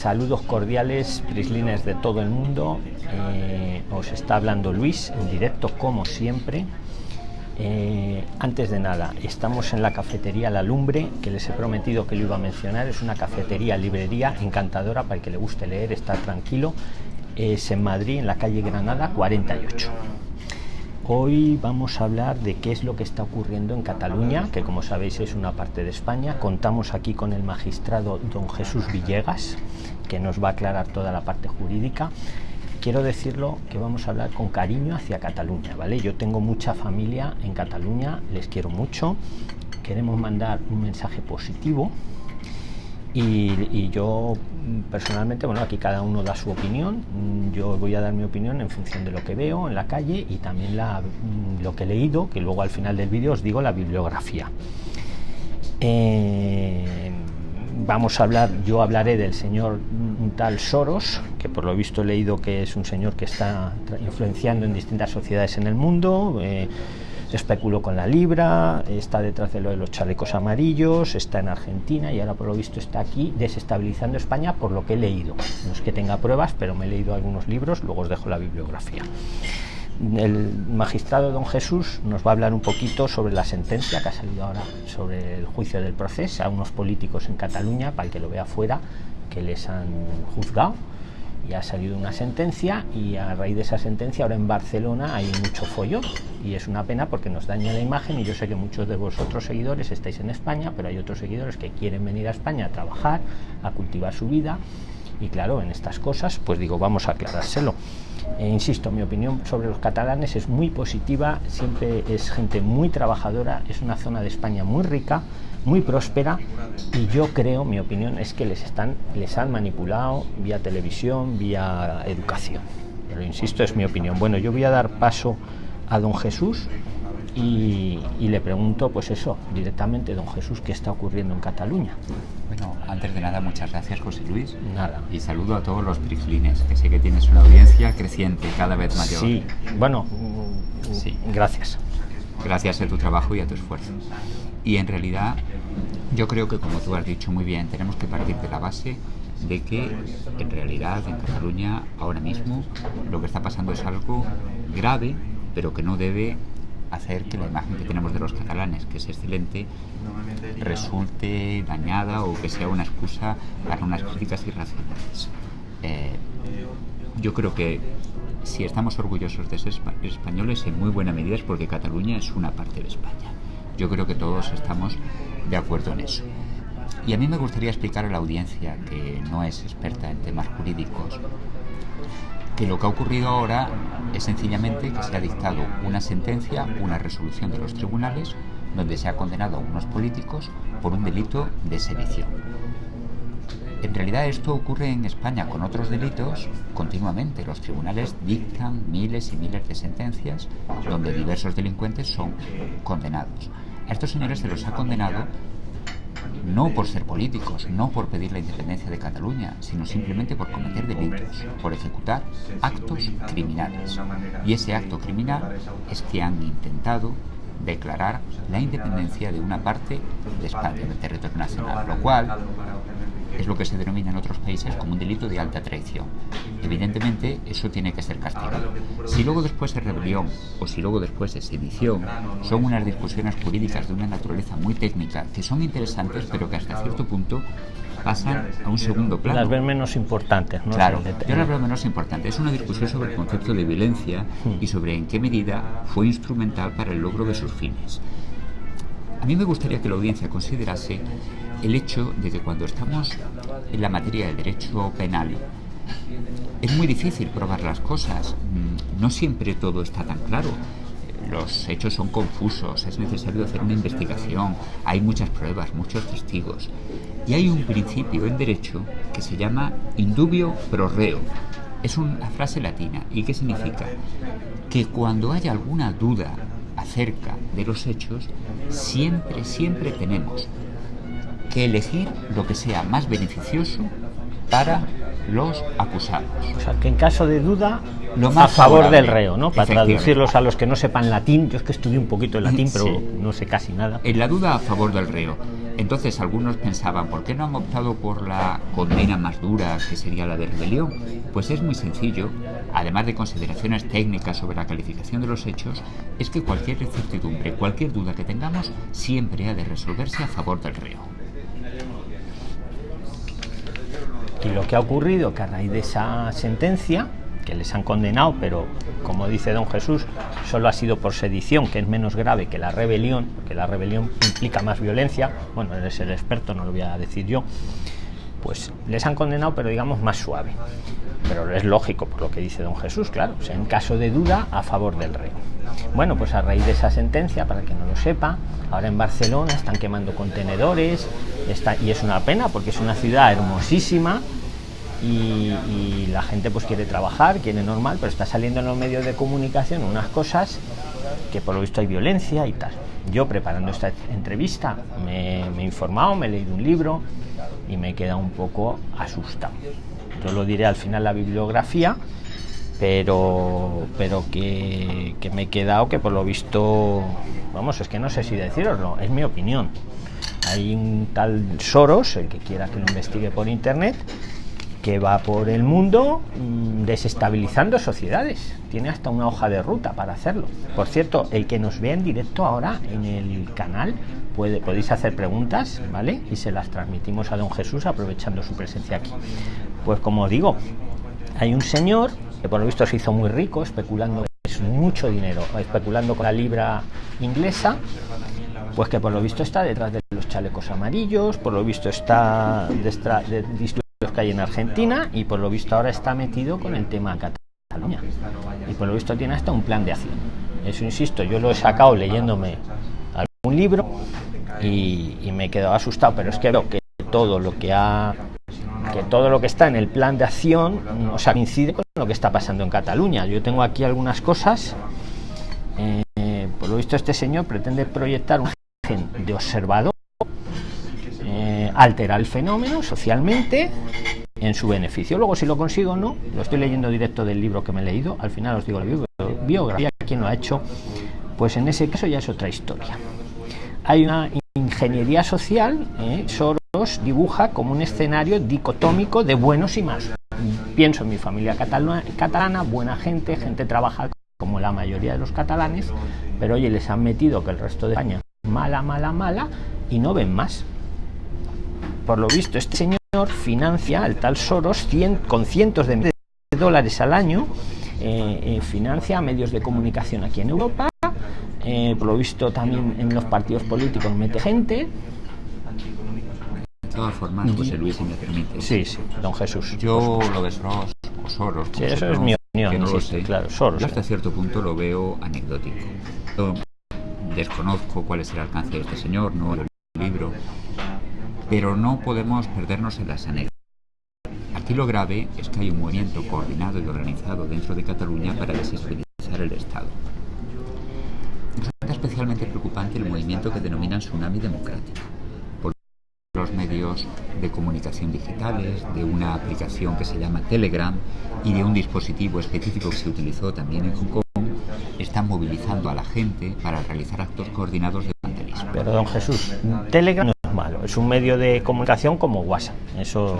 Saludos cordiales, prislines de todo el mundo. Eh, os está hablando Luis en directo, como siempre. Eh, antes de nada, estamos en la cafetería La Lumbre, que les he prometido que lo iba a mencionar. Es una cafetería, librería encantadora para el que le guste leer, estar tranquilo. Es en Madrid, en la calle Granada 48. Hoy vamos a hablar de qué es lo que está ocurriendo en Cataluña, que como sabéis es una parte de España. Contamos aquí con el magistrado don Jesús Villegas, que nos va a aclarar toda la parte jurídica. Quiero decirlo que vamos a hablar con cariño hacia Cataluña, ¿vale? Yo tengo mucha familia en Cataluña, les quiero mucho, queremos mandar un mensaje positivo y, yo personalmente, bueno, aquí cada uno da su opinión. Yo voy a dar mi opinión en función de lo que veo en la calle y también la, lo que he leído, que luego al final del vídeo os digo la bibliografía. Eh, vamos a hablar, yo hablaré del señor tal Soros, que por lo visto he leído que es un señor que está influenciando en distintas sociedades en el mundo. Eh, especuló con la libra, está detrás de lo de los chalecos amarillos, está en Argentina y ahora por lo visto está aquí desestabilizando España por lo que he leído. No es que tenga pruebas, pero me he leído algunos libros, luego os dejo la bibliografía. El magistrado don Jesús nos va a hablar un poquito sobre la sentencia que ha salido ahora sobre el juicio del proceso a unos políticos en Cataluña, para el que lo vea fuera, que les han juzgado y ha salido una sentencia y a raíz de esa sentencia ahora en Barcelona hay mucho follón y es una pena porque nos daña la imagen y yo sé que muchos de vosotros seguidores estáis en España pero hay otros seguidores que quieren venir a España a trabajar a cultivar su vida y claro en estas cosas pues digo vamos a aclarárselo e insisto mi opinión sobre los catalanes es muy positiva siempre es gente muy trabajadora es una zona de España muy rica muy próspera y yo creo, mi opinión es que les están les han manipulado vía televisión, vía educación. Pero insisto, es mi opinión. Bueno, yo voy a dar paso a don Jesús y, le pregunto, pues eso, directamente, don Jesús, ¿qué está ocurriendo en Cataluña? Bueno, antes de nada, muchas gracias, José Luis. Nada. Y saludo a todos los prislines, que sé que tienes una audiencia creciente, cada vez mayor. Sí, bueno, sí. gracias. Gracias a tu trabajo y a tu esfuerzo. Y en realidad yo creo que, como tú has dicho muy bien, tenemos que partir de la base de que en realidad en Cataluña ahora mismo lo que está pasando es algo grave, pero que no debe hacer que la imagen que tenemos de los catalanes, que es excelente, resulte dañada o que sea una excusa para unas críticas irracionales. Eh, yo creo que si estamos orgullosos de ser españoles, en muy buena medida es porque Cataluña es una parte de España. Yo creo que todos estamos de acuerdo en eso. Y a mí me gustaría explicar a la audiencia, que no es experta en temas jurídicos, que lo que ha ocurrido ahora es sencillamente que se ha dictado una sentencia, una resolución de los tribunales, donde se ha condenado a unos políticos por un delito de sedición. En realidad esto ocurre en España con otros delitos continuamente. Los tribunales dictan miles y miles de sentencias donde diversos delincuentes son condenados. A estos señores se los ha condenado no por ser políticos, no por pedir la independencia de Cataluña, sino simplemente por cometer delitos, por ejecutar actos criminales. Y ese acto criminal es que han intentado declarar la independencia de una parte de España, del territorio nacional, lo cual es lo que se denomina en otros países como un delito de alta traición. Evidentemente, eso tiene que ser castigado. Si luego después es rebelión o si luego después es sedición, son unas discusiones jurídicas de una naturaleza muy técnica que son interesantes, pero que hasta cierto punto pasan a un segundo plano. Las ven menos importantes, ¿no? Claro, yo las veo menos importantes. Es una discusión sobre el concepto de violencia y sobre en qué medida fue instrumental para el logro de sus fines. A mí me gustaría que la audiencia considerase el hecho de que cuando estamos en la materia del derecho penal es muy difícil probar las cosas. Mm, no siempre todo está tan claro. Los hechos son confusos, es necesario hacer una investigación, hay muchas pruebas, muchos testigos. Y hay un principio en derecho que se llama indubio pro reo. Es una frase latina. ¿Y qué significa? Que cuando haya alguna duda acerca de los hechos, siempre, siempre tenemos que elegir lo que sea más beneficioso para los acusados. O sea, que en caso de duda, Lo a más favor favorable, del reo, ¿no? Para traducirlos a los que no sepan latín. Yo es que estudié un poquito de latín, pero Sí. no sé casi nada. En la duda a favor del reo. Entonces algunos pensaban, ¿por qué no han optado por la condena más dura, que sería la de rebelión? Pues es muy sencillo, además de consideraciones técnicas sobre la calificación de los hechos, es que cualquier incertidumbre, cualquier duda que tengamos, siempre ha de resolverse a favor del reo. Y lo que ha ocurrido, que a raíz de esa sentencia, que les han condenado, pero como dice don Jesús, solo ha sido por sedición, que es menos grave que la rebelión, porque la rebelión implica más violencia, bueno, eres el experto, no lo voy a decir yo, pues les han condenado, pero digamos más suave. Pero es lógico por lo que dice don Jesús, claro, o sea, en caso de duda, a favor del reo. Bueno, pues a raíz de esa sentencia, para que no lo sepa, ahora en Barcelona están quemando contenedores, está, y es una pena porque es una ciudad hermosísima, y, y la gente pues quiere trabajar, quiere normal, pero está saliendo en los medios de comunicación unas cosas que por lo visto hay violencia y tal. Yo preparando esta entrevista me, he informado, me he leído un libro y me he quedado un poco asustado. Yo lo diré al final la bibliografía, pero, pero que, que me he quedado que por lo visto, vamos, es que no sé si deciroslo, es mi opinión. Hay un tal Soros, el que quiera que lo investigue por internet, que va por el mundo mm, desestabilizando sociedades. Tiene hasta una hoja de ruta para hacerlo. Por cierto, el que nos vea en directo ahora en el canal, puede, podéis hacer preguntas, ¿vale? Y se las transmitimos a don Jesús aprovechando su presencia aquí. Pues como digo, hay un señor que por lo visto se hizo muy rico especulando es mucho dinero, especulando con la libra inglesa, pues que por lo visto está detrás de los chalecos amarillos, por lo visto está detrás que hay en Argentina y por lo visto ahora está metido con el tema Cataluña. Y por lo visto tiene hasta un plan de acción. Eso insisto, yo lo he sacado leyéndome algún libro y, me he quedado asustado, pero es que que todo lo que ha que todo lo que está en el plan de acción o sea, coincide con lo que está pasando en Cataluña. Yo tengo aquí algunas cosas. Eh, por lo visto, este señor pretende proyectar imagen de observador, alterar el fenómeno socialmente en su beneficio. Luego, si lo consigo o no, lo estoy leyendo directo del libro que me he leído. Al final os digo la bio- biografía, quién lo ha hecho. Pues en ese caso ya es otra historia. Hay una ingeniería social, eh, Soros dibuja como un escenario dicotómico de buenos y malos. Pienso en mi familia catalana, catalana, buena gente, gente trabajadora como la mayoría de los catalanes, pero oye, les han metido que el resto de España mala, mala, mala y no ven más. Por lo visto, este señor financia al tal Soros cien- con cientos de de dólares al año, eh, eh, financia a medios de comunicación aquí en Europa, eh, por lo visto también en los partidos políticos mete gente. De todas formas, José Luis, si me permite. Sí, sí, don Jesús. Yo lo de Soros o Soros, Sí, eso es mi opinión, que no lo sé. claro, Soros, Yo hasta cierto punto lo veo anecdótico. Yo desconozco cuál es el alcance de este señor, no el libro, pero no podemos perdernos en las anécdotas. Aquí lo grave es que hay un movimiento coordinado y organizado dentro de Cataluña para desestabilizar el Estado. Resulta especialmente preocupante el movimiento que denominan Tsunami Democrático los medios de comunicación digitales, de una aplicación que se llama Telegram y de un dispositivo específico que se utilizó también en Hong Kong, están movilizando a la gente para realizar actos coordinados de vandalismo. Pero don Jesús, Telegram malo, es un medio de comunicación como WhatsApp. Eso,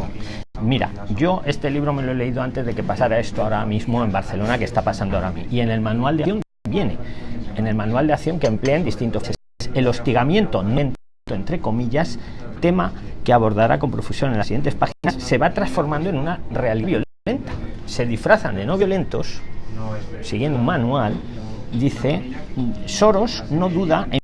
mira, yo este libro me lo he leído antes de que pasara esto ahora mismo en Barcelona, que está pasando ahora mismo. Y en el manual de acción viene, en el manual de acción que emplean distintos el hostigamiento, no entre comillas, tema que abordará con profusión en las siguientes páginas, se va transformando en una realidad violenta. Se disfrazan de no violentos, siguiendo un manual, dice, Soros no duda en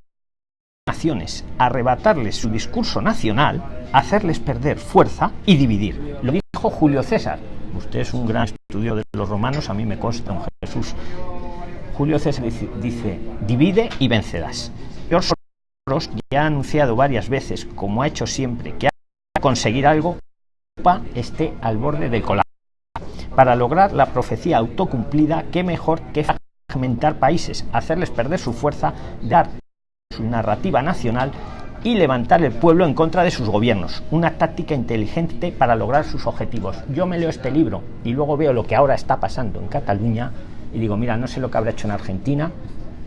naciones, arrebatarles su discurso nacional, hacerles perder fuerza y dividir. Lo dijo Julio César. Usted es un gran estudio de los romanos, a mí me consta, don Jesús. Julio César dice, dice divide y vencerás. George Soros ya ha anunciado varias veces, como ha hecho siempre, que a conseguir algo, Europa esté al borde del colapso. Para lograr la profecía autocumplida, qué mejor que fragmentar países, hacerles perder su fuerza, dar su narrativa nacional y levantar el pueblo en contra de sus gobiernos. Una táctica inteligente para lograr sus objetivos. Yo me leo este libro y luego veo lo que ahora está pasando en Cataluña y digo, mira, no sé lo que habrá hecho en Argentina,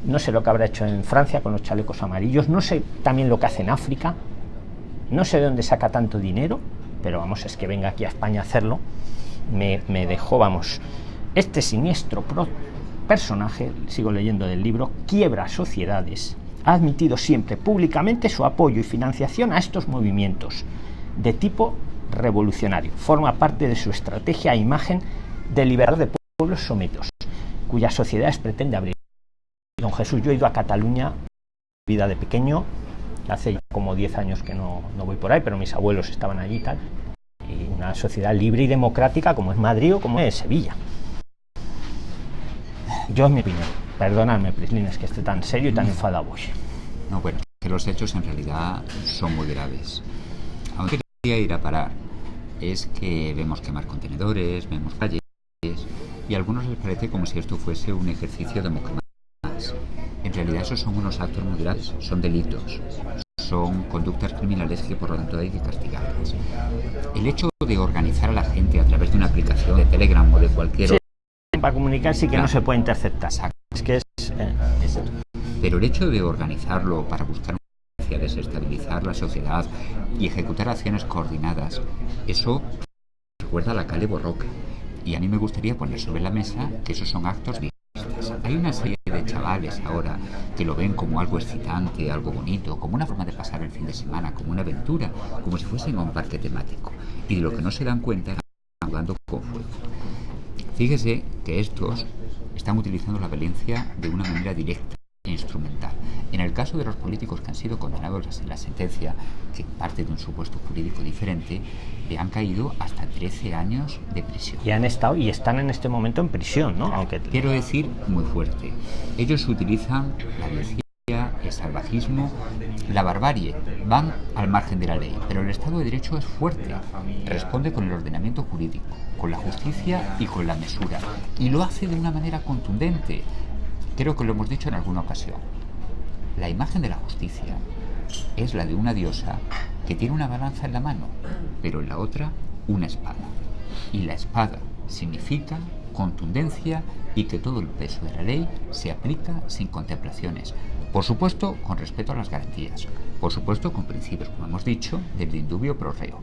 no sé lo que habrá hecho en Francia con los chalecos amarillos, no sé también lo que hace en África, no sé de dónde saca tanto dinero, pero vamos, es que venga aquí a España a hacerlo, me, me dejó, vamos, este siniestro personaje, sigo leyendo del libro, quiebra sociedades, ha admitido siempre públicamente su apoyo y financiación a estos movimientos de tipo revolucionario. Forma parte de su estrategia e imagen de liberar de pueblos sometidos, cuyas sociedades pretende abrir. Don Jesús, yo he ido a Cataluña, vida de pequeño, hace como 10 años que no, no voy por ahí, pero mis abuelos estaban allí y tal. Y una sociedad libre y democrática como es Madrid o como es Sevilla. Yo es mi opinión. Perdonadme, Prislines, que esté tan serio y tan enfadado hoy. No, bueno, que los hechos en realidad son muy graves. Aunque quería ir a parar es que vemos quemar contenedores, vemos calles, y a algunos les parece como si esto fuese un ejercicio democrático. En realidad esos son unos actos muy graves, son delitos, son conductas criminales que por lo tanto hay que castigarlas. El hecho de organizar a la gente a través de una aplicación de Telegram o de cualquier sí, para comunicar sí que no se puede interceptar. Es que es, eh, es... Pero el hecho de organizarlo para buscar una desestabilizar la sociedad y ejecutar acciones coordinadas, eso recuerda a la calle Borroca. Y a mí me gustaría poner sobre la mesa que esos son actos violentos. Hay una serie de chavales ahora que lo ven como algo excitante, algo bonito, como una forma de pasar el fin de semana, como una aventura, como si fuesen a un parque temático. Y de lo que no se dan cuenta están jugando con fuego. Fíjese que estos están utilizando la violencia de una manera directa e instrumental. En el caso de los políticos que han sido condenados en la sentencia, que parte de un supuesto jurídico diferente, le han caído hasta 13 años de prisión. Y han estado y están en este momento en prisión, ¿no? Aunque quiero decir muy fuerte. Ellos utilizan la violencia el salvajismo, la barbarie, van al margen de la ley, pero el Estado de Derecho es fuerte, responde con el ordenamiento jurídico, con la justicia y con la mesura, y lo hace de una manera contundente. Creo que lo hemos dicho en alguna ocasión. La imagen de la justicia es la de una diosa que tiene una balanza en la mano, pero en la otra una espada. Y la espada significa contundencia y que todo el peso de la ley se aplica sin contemplaciones. Por supuesto, con respeto a las garantías. Por supuesto, con principios, como hemos dicho, del indubio pro reo.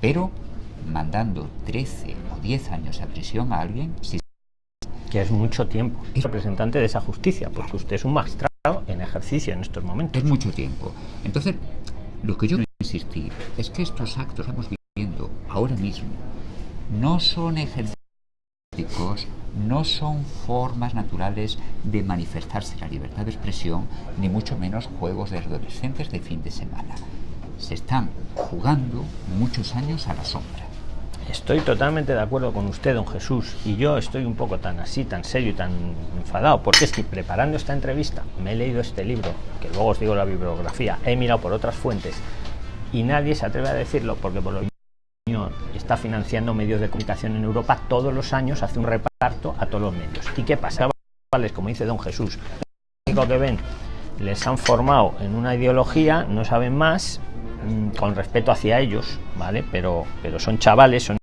Pero mandando 13 o 10 años a prisión a alguien, si que es mucho tiempo. Es representante de esa justicia, porque usted es un magistrado en ejercicio en estos momentos. Es mucho tiempo. Entonces, lo que yo quiero insistir es que estos actos que estamos viviendo ahora mismo no son ejercicios no son formas naturales de manifestarse la libertad de expresión, ni mucho menos juegos de adolescentes de fin de semana. Se están jugando muchos años a la sombra. Estoy totalmente de acuerdo con usted, don Jesús, y yo estoy un poco tan así, tan serio y tan enfadado, porque es que preparando esta entrevista me he leído este libro, que luego os digo la bibliografía, he mirado por otras fuentes, y nadie se atreve a decirlo, porque por lo está financiando medios de comunicación en Europa todos los años, hace un reparto a todos los medios. ¿Y qué pasa? Como dice don Jesús, lo que ven, les han formado en una ideología, no saben más, con respeto hacia ellos, ¿vale? Pero, pero son chavales, son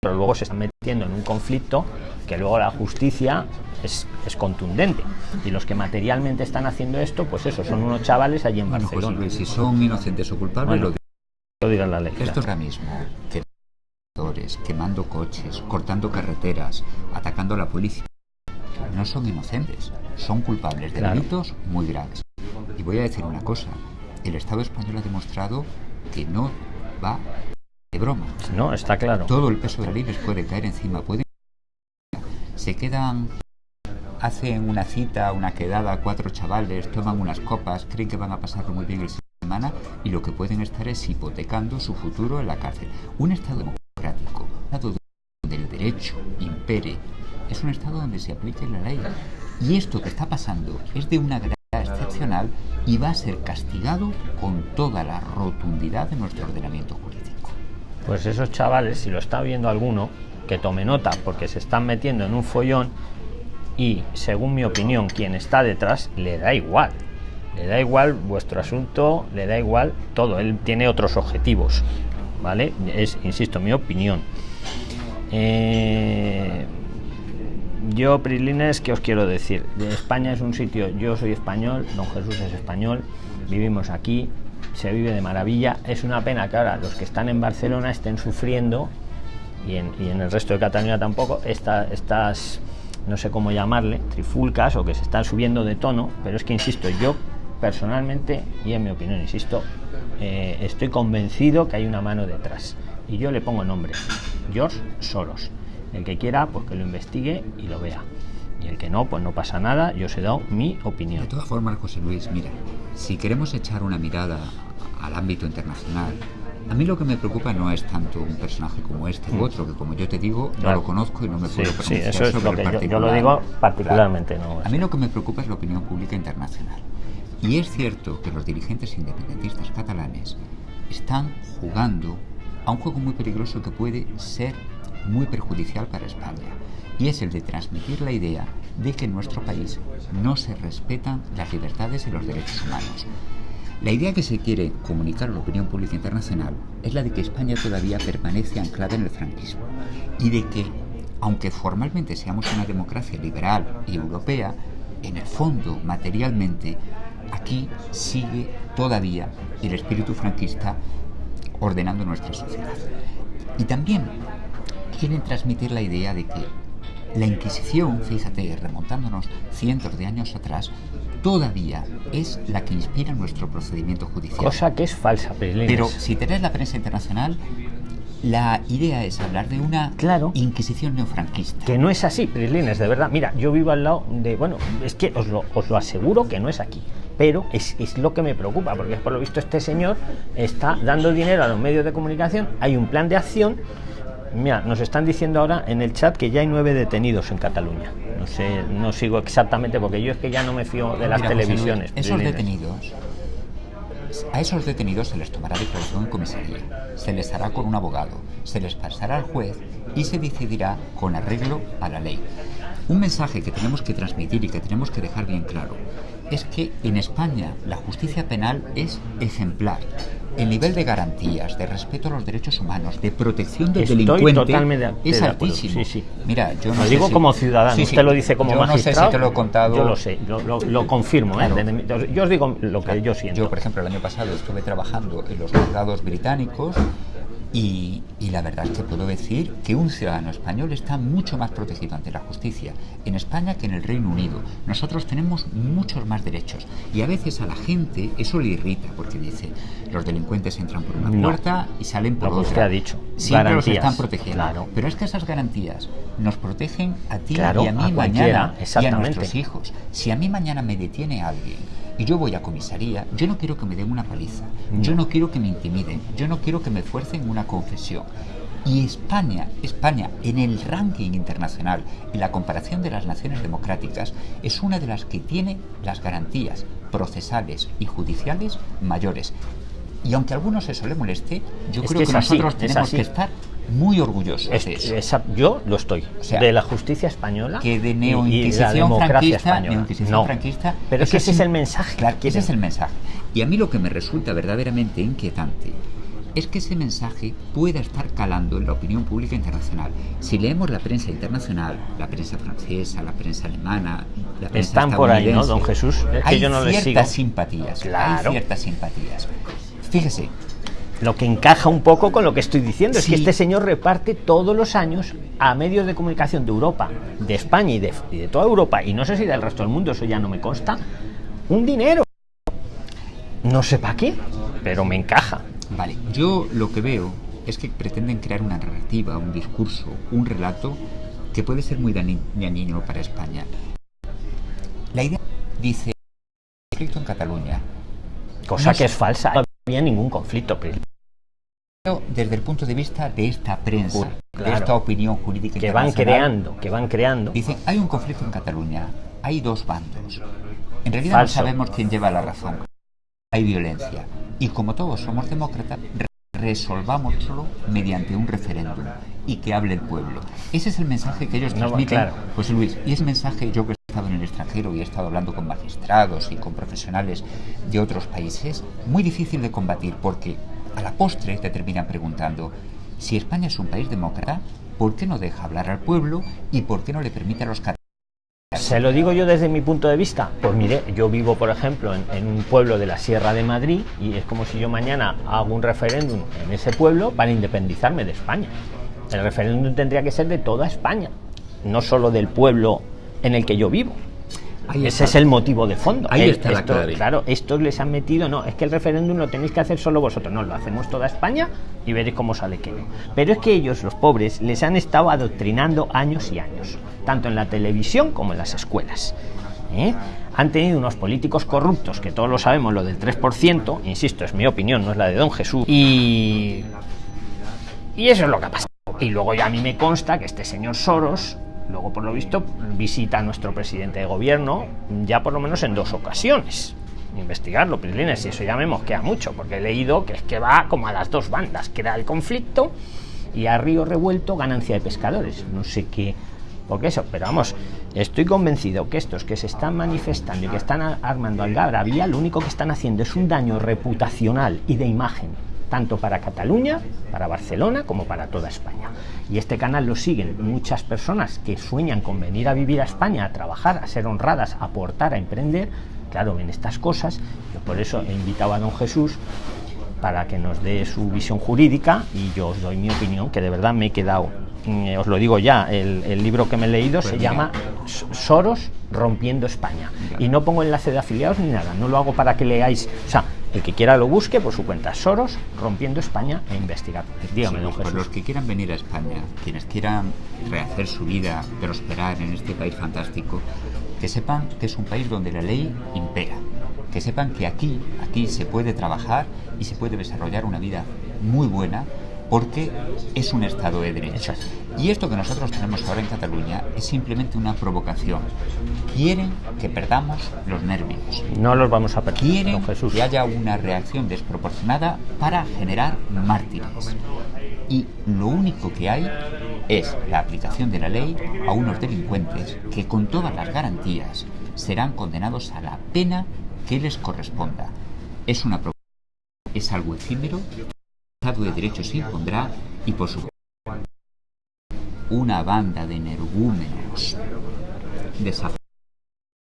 pero luego se están metiendo en un conflicto que luego la justicia es, es, contundente. Y los que materialmente están haciendo esto, pues eso, son unos chavales allí en bueno, Barcelona. José, si son inocentes o culpables, Bueno, lo lo dirá la ley. Esto ahora mismo, quemando coches, cortando carreteras, atacando a la policía, no son inocentes, son culpables de Claro. delitos muy graves. Y voy a decir una cosa, el Estado español ha demostrado que no va de broma. No, está claro. Todo el peso de la ley les puede caer encima, pueden se quedan hacen una cita, una quedada, cuatro chavales, toman unas copas, creen que van a pasarlo muy bien el semana y lo que pueden estar es hipotecando su futuro en la cárcel. Un Estado democrático, Estado donde el derecho impere, es un Estado donde se aplique la ley. Y esto que está pasando es de una gravedad excepcional y va a ser castigado con toda la rotundidad de nuestro ordenamiento jurídico. Pues esos chavales, si lo está viendo alguno, que tome nota, porque se están metiendo en un follón y, según mi opinión, quien está detrás le da igual. le da igual vuestro asunto, le da igual todo, él tiene otros objetivos, ¿vale? Es, insisto, mi opinión. Eh, yo, Prislines, ¿qué os quiero decir? De España es un sitio, yo soy español, don Jesús es español, vivimos aquí, se vive de maravilla. Es una pena que ahora los que están en Barcelona estén sufriendo y en, y en el resto de Cataluña tampoco esta, estas, no sé cómo llamarle, trifulcas o que se están subiendo de tono, pero es que, insisto, yo personalmente, y en mi opinión, insisto, eh, estoy convencido que hay una mano detrás. Y yo le pongo nombre, George Soros. El que quiera, pues que lo investigue y lo vea. Y el que no, pues no pasa nada, yo os he dado mi opinión. De todas formas, José Luis, mira, si queremos echar una mirada al ámbito internacional, a mí lo que me preocupa no es tanto un personaje como este u otro, que como yo te digo, no Claro. lo conozco y no me Sí, puedo sí, pronunciar eso es sobre lo que yo- yo, lo digo particularmente, no. A mí lo que me preocupa es la opinión pública internacional. Y es cierto que los dirigentes independentistas catalanes están jugando a un juego muy peligroso que puede ser muy perjudicial para España. Y es el de transmitir la idea de que en nuestro país no se respetan las libertades y los derechos humanos. La idea que se quiere comunicar a la opinión pública internacional es la de que España todavía permanece anclada en el franquismo y de que, aunque formalmente seamos una democracia liberal y europea, en el fondo, materialmente, aquí sigue todavía el espíritu franquista ordenando nuestra sociedad. Y también quieren transmitir la idea de que la Inquisición, fíjate, remontándonos cientos de años atrás, todavía es la que inspira nuestro procedimiento judicial. Cosa que es falsa, Prislines. Pero si tenés la prensa internacional, la idea es hablar de una Claro. Inquisición neofranquista. que no es así, Prislines, de verdad. Mira, yo vivo al lado de. Bueno, es que os lo, os lo aseguro que no es aquí. Pero es, es lo que me preocupa, porque por lo visto este señor está dando dinero a los medios de comunicación. Hay un plan de acción. Mira, nos están diciendo ahora en el chat que ya hay nueve detenidos en Cataluña. No sé, no sigo exactamente, porque yo es que ya no me fío de las Mira, José Luis, televisiones. esos detenidos, a esos detenidos se les tomará declaración en comisaría, se les hará con un abogado, se les pasará al juez y se decidirá con arreglo a la ley. Un mensaje que tenemos que transmitir y que tenemos que dejar bien claro es que en España la justicia penal es ejemplar. El nivel de garantías, de respeto a los derechos humanos, de protección del Estoy delincuente totalmente de- es de altísimo. sí, sí. Mira, yo no Lo sé digo si- como ciudadano, Sí, usted lo dice como yo magistrado. no sé si te lo he contado. Yo lo sé, lo, lo- lo confirmo. ¿eh? Claro. Mi- yo os digo lo que yo siento. Yo, por ejemplo, el año pasado estuve trabajando en los juzgados británicos y, y la verdad es que puedo decir que un ciudadano español está mucho más protegido ante la justicia en España que en el Reino Unido. Nosotros tenemos muchos más derechos y a veces a la gente eso le irrita porque dice los delincuentes entran por una No. puerta y salen por Lo que otra. usted ha dicho. Siempre los Garantías. están protegiendo. Claro. Pero es que esas garantías nos protegen a ti Claro, y a mí a mañana y a nuestros hijos. Si a mí mañana me detiene alguien y yo voy a comisaría, yo no quiero que me den una paliza, yo no quiero que me intimiden, yo no quiero que me fuercen una confesión. Y España, España en el ranking internacional, en la comparación de las naciones democráticas, es una de las que tiene las garantías procesales y judiciales mayores. Y aunque a algunos eso le moleste, yo Es creo que que, es así, nosotros tenemos que estar muy orgullosos Es- de eso. esa- yo lo estoy. O sea, de la justicia española. que de neoinquisición franquista, española. neoinquisición No. franquista, Pero es que ese es el mensaje. Claro, ese es el mensaje. Y a mí lo que me resulta verdaderamente inquietante es que ese mensaje pueda estar calando en la opinión pública internacional. Si leemos la prensa internacional, la prensa francesa, la prensa alemana, la prensa Están por ahí, ¿no, don Jesús? Es que hay yo no les ciertas sigo. simpatías. Claro. Hay ciertas simpatías. Fíjese, Lo que encaja un poco con lo que estoy diciendo es que este señor reparte todos los años a medios de comunicación de Europa, de España y de, y de toda Europa, y no sé si del resto del mundo, eso ya no me consta, un dinero. No sé para qué, pero me encaja. Vale, yo lo que veo es que pretenden crear una narrativa, un discurso, un relato que puede ser muy dañino para España. La idea dice conflicto en Cataluña, Cosa No que sé. es falsa. No había ningún conflicto. pero desde el punto de vista de esta prensa, de Claro. esta opinión jurídica Que van creando, que van creando. Dicen, hay un conflicto en Cataluña, hay dos bandos. En realidad Falso. no sabemos quién lleva la razón. Hay violencia. Y como todos somos demócratas, re- resolvámoslo mediante un referéndum y que hable el pueblo. Ese es el mensaje que ellos No, transmiten, claro. José Luis. Y ese mensaje, yo que extranjero y he estado hablando con magistrados y con profesionales de otros países, muy difícil de combatir porque a la postre te terminan preguntando si España es un país demócrata, ¿por qué no deja hablar al pueblo y por qué no le permite a los? Se lo digo yo desde mi punto de vista. Pues mire, yo vivo, por ejemplo, en, en, un pueblo de la Sierra de Madrid y es como si yo mañana hago un referéndum en ese pueblo para independizarme de España. El referéndum tendría que ser de toda España, no solo del pueblo en el que yo vivo. Ahí Ese está. es el motivo de fondo. Ahí el, está la esto. Claro, estos les han metido, no, es que el referéndum lo tenéis que hacer solo vosotros. No, lo hacemos toda España y veréis cómo sale que no. Pero es que ellos, los pobres, les han estado adoctrinando años y años, tanto en la televisión como en las escuelas. ¿Eh? Han tenido unos políticos corruptos, que todos lo sabemos, lo del 3%, insisto, es mi opinión, no es la de Don Jesús, y, y eso es lo que ha pasado. Y luego ya a mí me consta que este señor Soros luego por lo visto visita a nuestro presidente de gobierno ya por lo menos en dos ocasiones. Investigarlo Prislines y eso ya me mosquea mucho porque he leído que es que va como a las dos bandas que era el conflicto y a río revuelto ganancia de pescadores. No sé qué porque eso pero vamos estoy convencido que estos que se están manifestando y que están armando algarabía lo único que están haciendo es un daño reputacional y de imagen tanto para Cataluña, para Barcelona, como para toda España. Y este canal lo siguen muchas personas que sueñan con venir a vivir a España, a trabajar, a ser honradas, a aportar, a emprender. Claro, ven estas cosas. Yo por eso he invitado a don Jesús para que nos dé su visión jurídica y yo os doy mi opinión, que de verdad me he quedado, eh, os lo digo ya, el, el libro que me he leído pues se mira. llama Soros rompiendo España. Y no pongo enlace de afiliados ni nada, no lo hago para que leáis, o sea, el que quiera lo busque por su cuenta. Soros rompiendo España e investigar. Dígame, sí, don pues los que quieran venir a España, quienes quieran rehacer su vida, prosperar en este país fantástico, que sepan que es un país donde la ley impera. Que sepan que aquí, aquí se puede trabajar y se puede desarrollar una vida muy buena porque es un Estado de Derecho. Y esto que nosotros tenemos ahora en Cataluña es simplemente una provocación. Quieren que perdamos los nervios. No los vamos a perder. Quieren que haya una reacción desproporcionada para generar mártires. Y lo único que hay es la aplicación de la ley a unos delincuentes que con todas las garantías serán condenados a la pena que les corresponda. Es una es algo efímero Estado de Derecho se impondrá y por supuesto una banda de energúmenos desafortunados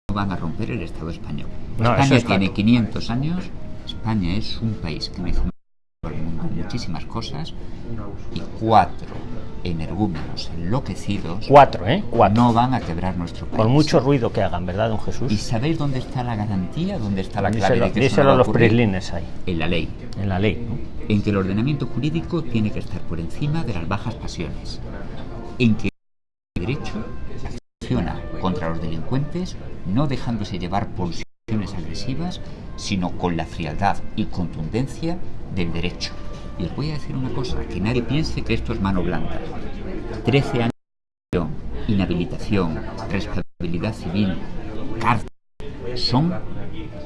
no van a romper el Estado español. No, España es tiene claro. 500 años, España es un país que me hizo muchísimas cosas y cuatro energúmenos enloquecidos cuatro, ¿eh? cuatro. no van a quebrar nuestro país. Por mucho ruido que hagan, ¿verdad, don Jesús? ¿Y sabéis dónde está la garantía? ¿Dónde está la clave díselo, de que díselo a los prislines ahí. En la ley. En la ley. ¿no? En que el ordenamiento jurídico tiene que estar por encima de las bajas pasiones. En que el derecho acciona contra los delincuentes no dejándose llevar por situaciones agresivas, sino con la frialdad y contundencia del derecho. Y os voy a decir una cosa, que nadie piense que esto es mano blanca. 13 años de inhabilitación, responsabilidad civil, cárcel, son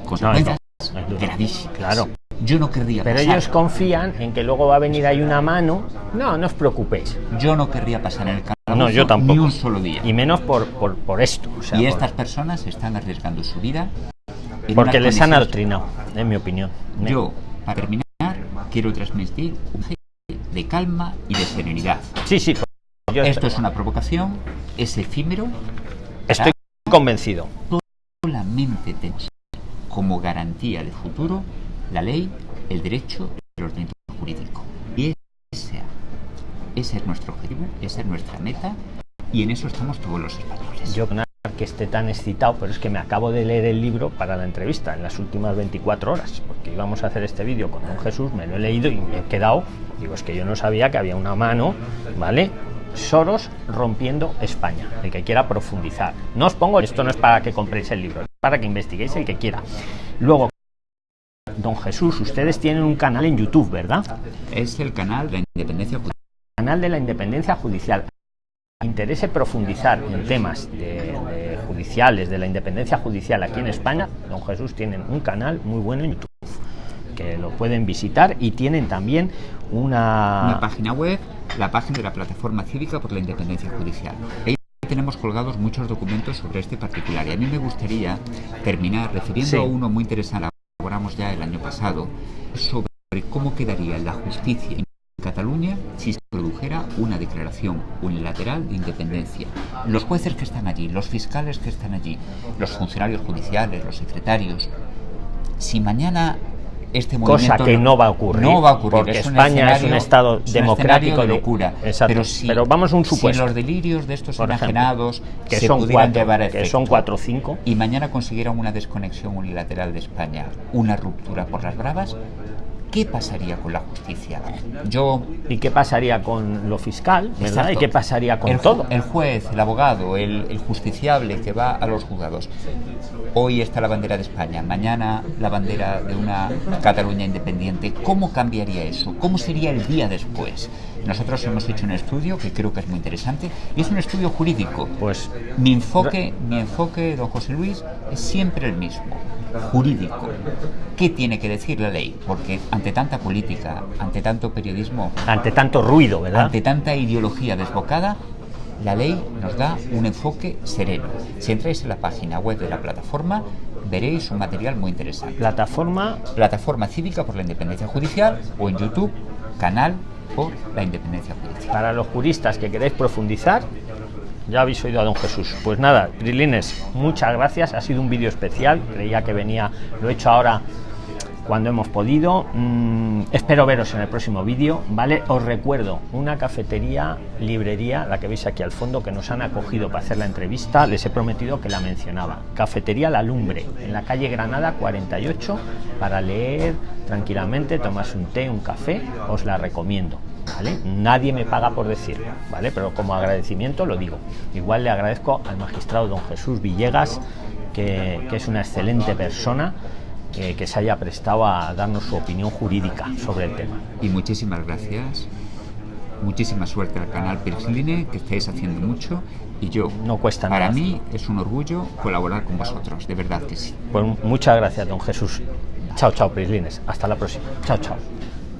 consecuencias no, no, gravísimas. Claro. Yo no querría Pero pasar. ellos confían en que luego va a venir ahí una mano. No, no os preocupéis. Yo no querría pasar en el calabozo no, yo tampoco. ni un solo día. Y menos por, por, por esto. O sea, y por... estas personas están arriesgando su vida. Porque les han adoctrinado, en mi opinión. Yo, para terminar, quiero transmitir un de calma y de serenidad. Sí, sí. Yo Esto es una provocación, es efímero. Estoy convencido. Solamente tenemos como garantía de futuro la ley, el derecho y el ordenamiento jurídico. Y ese, ese es nuestro objetivo, esa es nuestra meta y en eso estamos todos los españoles. Yo que esté tan excitado, pero es que me acabo de leer el libro para la entrevista en las últimas 24 horas, porque íbamos a hacer este vídeo con don Jesús, me lo he leído y me he quedado, digo, es que yo no sabía que había una mano, ¿vale? Soros rompiendo España, el que quiera profundizar. No os pongo, esto no es para que compréis el libro, es para que investiguéis el que quiera. Luego, don Jesús, ustedes tienen un canal en YouTube, ¿verdad? Es el canal de la independencia judicial. Canal de la independencia judicial interese profundizar en temas de, de, judiciales, de la independencia judicial aquí en España, don Jesús tienen un canal muy bueno en YouTube que lo pueden visitar y tienen también una, una página web, la página de la plataforma cívica por la independencia judicial. tenemos colgados muchos documentos sobre este particular y a mí me gustaría terminar refiriendo Sí. a uno muy interesante que elaboramos ya el año pasado sobre cómo quedaría la justicia en Cataluña si se produjera una declaración unilateral de independencia. Los jueces que están allí, los fiscales que están allí, los funcionarios judiciales, los secretarios, si mañana este Cosa movimiento que no va a ocurrir, no va a ocurrir porque es un España es un estado es un democrático escenario de locura Exacto. pero si Pero vamos a un si supuesto. los delirios de estos Por ejemplo, enajenados que se son pudieran cuatro, llevar a que efecto son cuatro o cinco. y mañana consiguieran una desconexión unilateral de España una ruptura por las bravas ¿qué pasaría con la justicia? yo ¿Y qué pasaría con lo fiscal? ¿verdad? ¿Y qué pasaría con el, todo? El juez, el abogado, el, el justiciable que va a los juzgados. Hoy está la bandera de España, mañana la bandera de una Cataluña independiente. ¿Cómo cambiaría eso? ¿Cómo sería el día después? Nosotros hemos hecho un estudio que creo que es muy interesante y es un estudio jurídico. Pues Mi enfoque, mi enfoque, don José Luis, es siempre el mismo, jurídico. ¿Qué tiene que decir la ley? Porque ante tanta política, ante tanto periodismo, ante tanto ruido, ¿verdad? ante tanta ideología desbocada, la ley nos da un enfoque sereno. Si entráis en la página web de la plataforma, veréis un material muy interesante. Plataforma Plataforma Cívica por la Independencia Judicial o en YouTube, canal por la Independencia Judicial. para los juristas que queréis profundizar. Ya habéis oído a don Jesús. Pues nada, Trilines, muchas gracias. Ha sido un vídeo especial. Creía que venía, lo he hecho ahora cuando hemos podido. Mm, espero veros en el próximo vídeo, ¿vale? Os recuerdo, una cafetería, librería, la que veis aquí al fondo, que nos han acogido para hacer la entrevista, les he prometido que la mencionaba. Cafetería La Lumbre, en la calle Granada 48, para leer tranquilamente, tomarse un té, un café, os la recomiendo. ¿Vale? Nadie me paga por decirlo, ¿vale? Pero como agradecimiento lo digo. Igual le agradezco al magistrado don Jesús Villegas, que, que es una excelente persona, eh, que se haya prestado a darnos su opinión jurídica sobre el tema. Y muchísimas gracias. Muchísima suerte al canal Pirsline, que estáis haciendo mucho. Y yo, No cuesta para nada. mí es un orgullo colaborar con vosotros, de verdad que sí. Pues muchas gracias, don Jesús. Chao, chao, Prislines. Hasta la próxima. Chao, chao.